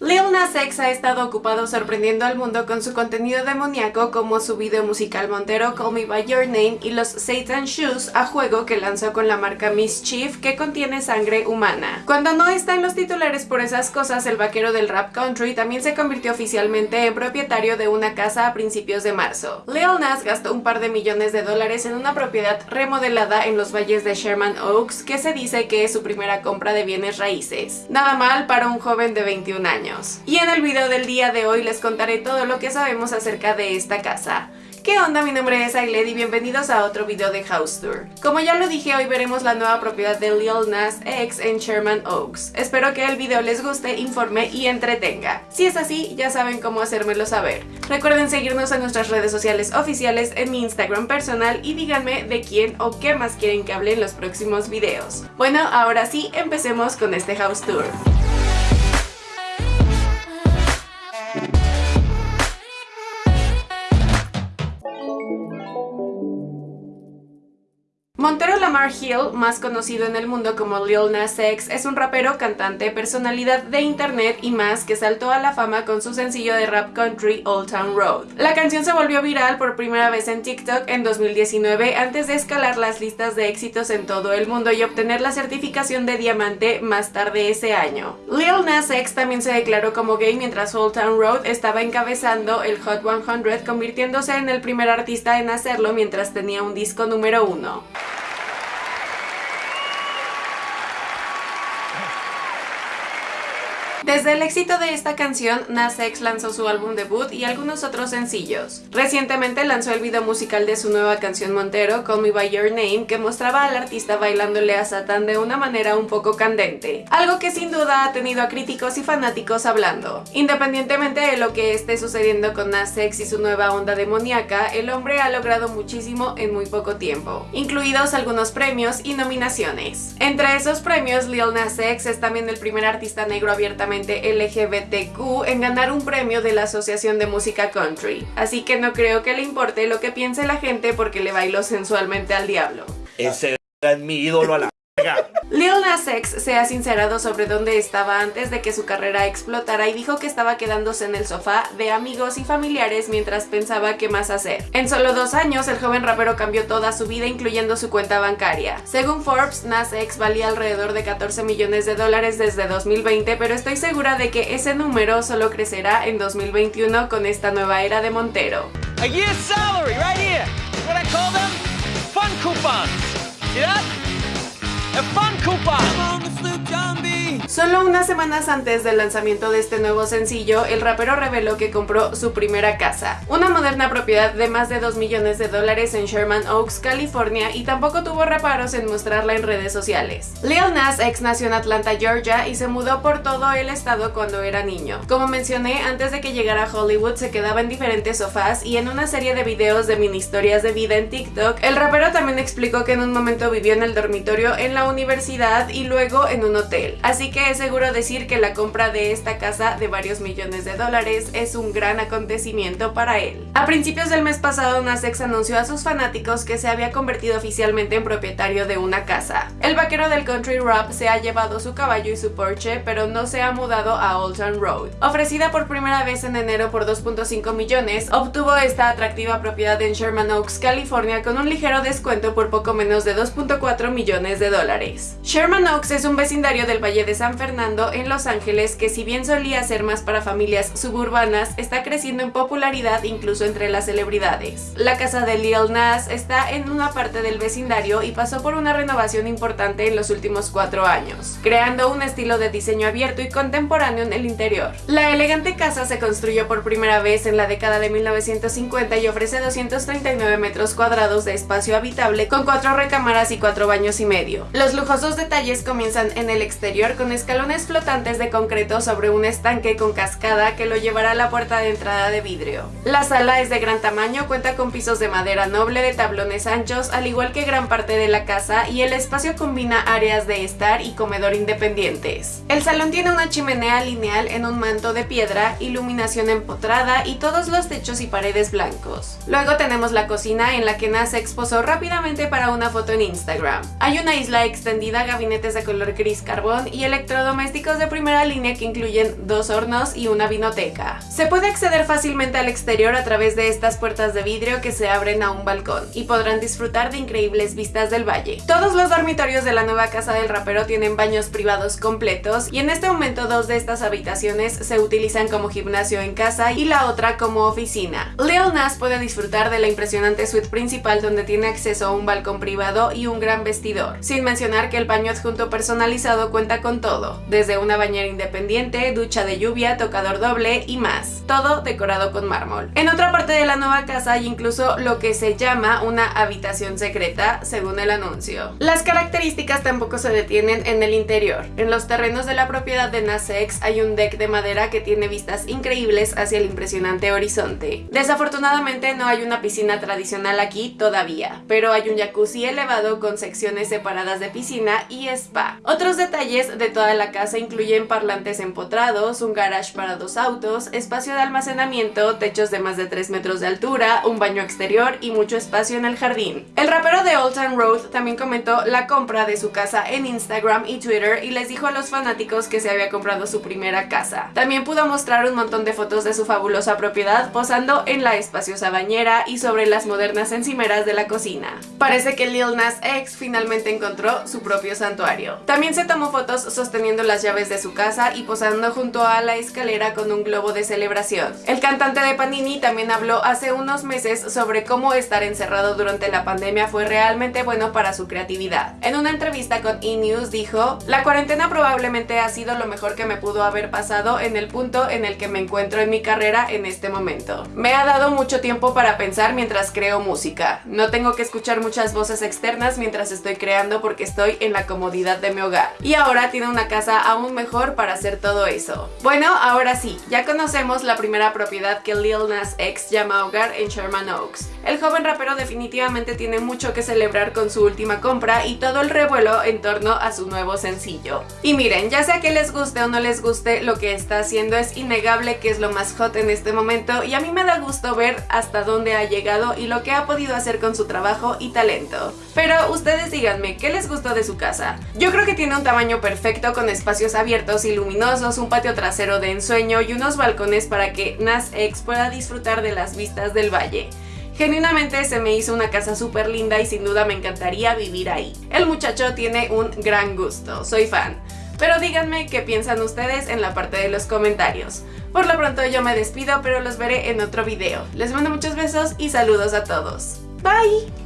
Lil Nas X ha estado ocupado sorprendiendo al mundo con su contenido demoníaco como su video musical montero Call Me By Your Name y los Satan Shoes a juego que lanzó con la marca Mischief que contiene sangre humana. Cuando no está en los titulares por esas cosas, el vaquero del rap country también se convirtió oficialmente en propietario de una casa a principios de marzo. Lil Nas gastó un par de millones de dólares en una propiedad remodelada en los valles de Sherman Oaks que se dice que es su primera compra de bienes raíces. Nada mal para un joven de 21 años. Y en el video del día de hoy les contaré todo lo que sabemos acerca de esta casa. ¿Qué onda? Mi nombre es Ailed y bienvenidos a otro video de House Tour. Como ya lo dije, hoy veremos la nueva propiedad de Lil Nas X en Sherman Oaks. Espero que el video les guste, informe y entretenga. Si es así, ya saben cómo hacérmelo saber. Recuerden seguirnos en nuestras redes sociales oficiales, en mi Instagram personal y díganme de quién o qué más quieren que hable en los próximos videos. Bueno, ahora sí, empecemos con este House Tour. Hill, más conocido en el mundo como Lil Nas X, es un rapero, cantante, personalidad de internet y más que saltó a la fama con su sencillo de rap country Old Town Road. La canción se volvió viral por primera vez en TikTok en 2019 antes de escalar las listas de éxitos en todo el mundo y obtener la certificación de diamante más tarde ese año. Lil Nas X también se declaró como gay mientras Old Town Road estaba encabezando el Hot 100 convirtiéndose en el primer artista en hacerlo mientras tenía un disco número uno. Desde el éxito de esta canción, Nas X lanzó su álbum debut y algunos otros sencillos. Recientemente lanzó el video musical de su nueva canción Montero, Call Me By Your Name, que mostraba al artista bailándole a Satan de una manera un poco candente, algo que sin duda ha tenido a críticos y fanáticos hablando. Independientemente de lo que esté sucediendo con Nas X y su nueva onda demoníaca, el hombre ha logrado muchísimo en muy poco tiempo, incluidos algunos premios y nominaciones. Entre esos premios, Lil Nas X es también el primer artista negro abiertamente LGBTQ en ganar un premio de la Asociación de Música Country, así que no creo que le importe lo que piense la gente porque le bailó sensualmente al diablo. Ese es mi ídolo a la Lil Nas X se ha sincerado sobre dónde estaba antes de que su carrera explotara y dijo que estaba quedándose en el sofá de amigos y familiares mientras pensaba qué más hacer. En solo dos años, el joven rapero cambió toda su vida incluyendo su cuenta bancaria. Según Forbes, Nas X valía alrededor de 14 millones de dólares desde 2020, pero estoy segura de que ese número solo crecerá en 2021 con esta nueva era de Montero. A year's salary right here. What I call them? Fun coupons. See that? A fun coupon. Solo unas semanas antes del lanzamiento de este nuevo sencillo, el rapero reveló que compró su primera casa, una moderna propiedad de más de 2 millones de dólares en Sherman Oaks, California, y tampoco tuvo reparos en mostrarla en redes sociales. Lil Nas ex nació en Atlanta, Georgia, y se mudó por todo el estado cuando era niño. Como mencioné, antes de que llegara a Hollywood se quedaba en diferentes sofás y en una serie de videos de mini historias de vida en TikTok, el rapero también explicó que en un momento vivió en el dormitorio en la universidad y luego en un hotel. Así que es seguro decir que la compra de esta casa de varios millones de dólares es un gran acontecimiento para él. A principios del mes pasado, Nasex anunció a sus fanáticos que se había convertido oficialmente en propietario de una casa. El vaquero del country rap se ha llevado su caballo y su Porsche, pero no se ha mudado a Old Road. Ofrecida por primera vez en enero por 2.5 millones, obtuvo esta atractiva propiedad en Sherman Oaks, California, con un ligero descuento por poco menos de 2.4 millones de dólares. Sherman Oaks es un vecindario del Valle de San Fernando en Los Ángeles que si bien solía ser más para familias suburbanas, está creciendo en popularidad incluso entre las celebridades. La casa de Lil Nas está en una parte del vecindario y pasó por una renovación importante en los últimos cuatro años, creando un estilo de diseño abierto y contemporáneo en el interior. La elegante casa se construyó por primera vez en la década de 1950 y ofrece 239 metros cuadrados de espacio habitable con cuatro recámaras y cuatro baños y medio. Los lujosos detalles comienzan en el exterior con escalones flotantes de concreto sobre un estanque con cascada que lo llevará a la puerta de entrada de vidrio. La sala es de gran tamaño, cuenta con pisos de madera noble de tablones anchos, al igual que gran parte de la casa, y el espacio combina áreas de estar y comedor independientes. El salón tiene una chimenea lineal en un manto de piedra, iluminación empotrada y todos los techos y paredes blancos. Luego tenemos la cocina en la que Nas exposó rápidamente para una foto en Instagram. Hay una isla extendida, gabinetes de color gris carbón y electricidad electrodomésticos de primera línea que incluyen dos hornos y una vinoteca. Se puede acceder fácilmente al exterior a través de estas puertas de vidrio que se abren a un balcón y podrán disfrutar de increíbles vistas del valle. Todos los dormitorios de la nueva casa del rapero tienen baños privados completos y en este momento dos de estas habitaciones se utilizan como gimnasio en casa y la otra como oficina. Lil Nas puede disfrutar de la impresionante suite principal donde tiene acceso a un balcón privado y un gran vestidor, sin mencionar que el baño adjunto personalizado cuenta con todo, desde una bañera independiente, ducha de lluvia, tocador doble y más, todo decorado con mármol. En otra parte de la nueva casa hay incluso lo que se llama una habitación secreta, según el anuncio. Las características tampoco se detienen en el interior. En los terrenos de la propiedad de Nasex hay un deck de madera que tiene vistas increíbles hacia el impresionante horizonte. Desafortunadamente no hay una piscina tradicional aquí todavía, pero hay un jacuzzi elevado con secciones separadas de piscina y spa. Otros detalles de toda la casa incluyen parlantes empotrados, un garage para dos autos, espacio de almacenamiento, techos de más de 3 metros de altura, un baño exterior y mucho espacio en el jardín. El rapero de Old Town Road también comentó la compra de su casa en Instagram y Twitter y les dijo a los fanáticos que se había comprado su primera casa. También pudo mostrar un montón de fotos de su fabulosa propiedad posando en la espaciosa bañera y sobre las modernas encimeras de la cocina. Parece que Lil Nas X finalmente encontró su propio santuario. También se tomó fotos sosteniendo las llaves de su casa y posando junto a la escalera con un globo de celebración. El cantante de Panini también habló hace unos meses sobre cómo estar encerrado durante la pandemia fue realmente bueno para su creatividad. En una entrevista con E! News dijo, la cuarentena probablemente ha sido lo mejor que me pudo haber pasado en el punto en el que me encuentro en mi carrera en este momento. Me ha dado mucho tiempo para pensar mientras creo música. No tengo que escuchar muchas voces externas mientras estoy creando porque estoy en la comodidad de mi hogar. Y ahora tiene una casa aún mejor para hacer todo eso. Bueno, ahora sí, ya conocemos la primera propiedad que Lil Nas X llama hogar en Sherman Oaks. El joven rapero definitivamente tiene mucho que celebrar con su última compra y todo el revuelo en torno a su nuevo sencillo. Y miren, ya sea que les guste o no les guste, lo que está haciendo es innegable que es lo más hot en este momento y a mí me da gusto ver hasta dónde ha llegado y lo que ha podido hacer con su trabajo y talento. Pero ustedes díganme, ¿qué les gustó de su casa? Yo creo que tiene un tamaño perfecto con espacios abiertos y luminosos, un patio trasero de ensueño y unos balcones para que Nas X pueda disfrutar de las vistas del valle. Genuinamente se me hizo una casa súper linda y sin duda me encantaría vivir ahí. El muchacho tiene un gran gusto, soy fan. Pero díganme qué piensan ustedes en la parte de los comentarios. Por lo pronto yo me despido, pero los veré en otro video. Les mando muchos besos y saludos a todos. Bye!